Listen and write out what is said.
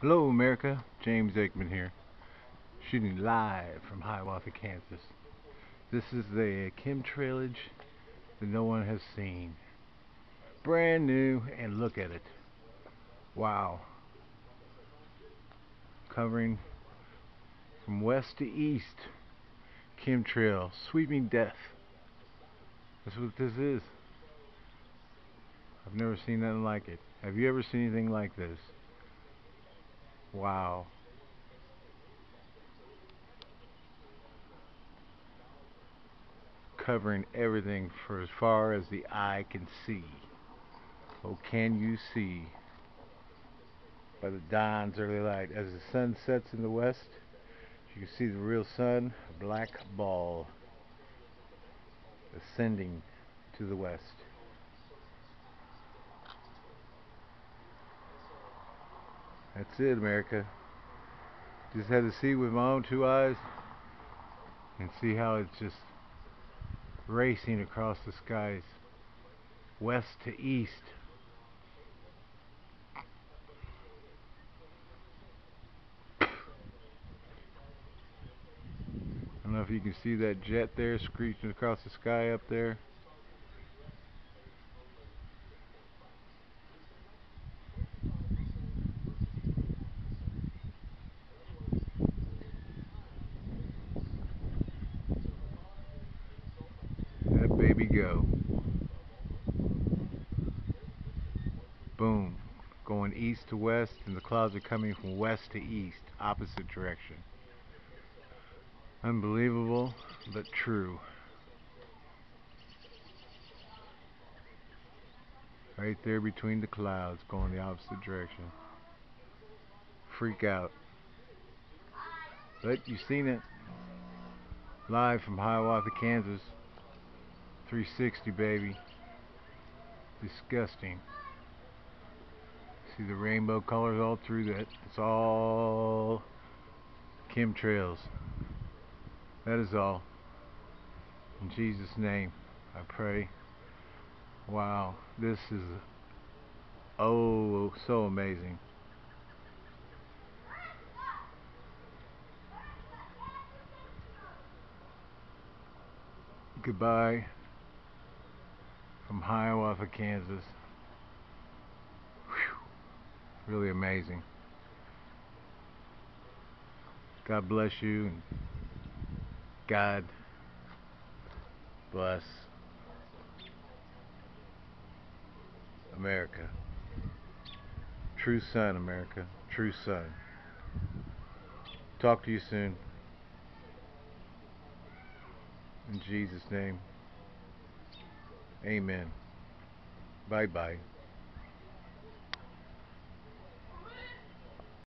Hello America, James Aikman here, shooting live from Hiawatha, Kansas. This is the chemtrailage that no one has seen. Brand new, and look at it. Wow. Covering from west to east, chemtrail, sweeping death. That's what this is. I've never seen nothing like it. Have you ever seen anything like this? Wow. Covering everything for as far as the eye can see. Oh, can you see? By the dawn's early light. As the sun sets in the west, you can see the real sun, a black ball, ascending to the west. That's it, America. Just had to see with my own two eyes and see how it's just racing across the skies, west to east. I don't know if you can see that jet there screeching across the sky up there. baby go. Boom. Going east to west and the clouds are coming from west to east, opposite direction. Unbelievable, but true. Right there between the clouds going the opposite direction. Freak out. But you've seen it. Live from Hiawatha, Kansas. 360 baby. Disgusting. See the rainbow colors all through that? It's all chemtrails. That is all. In Jesus name I pray. Wow this is oh so amazing. Goodbye from Hiawatha, Kansas. Whew. Really amazing. God bless you and God bless America. True son, America. True son. Talk to you soon. In Jesus' name. Amen. Bye bye.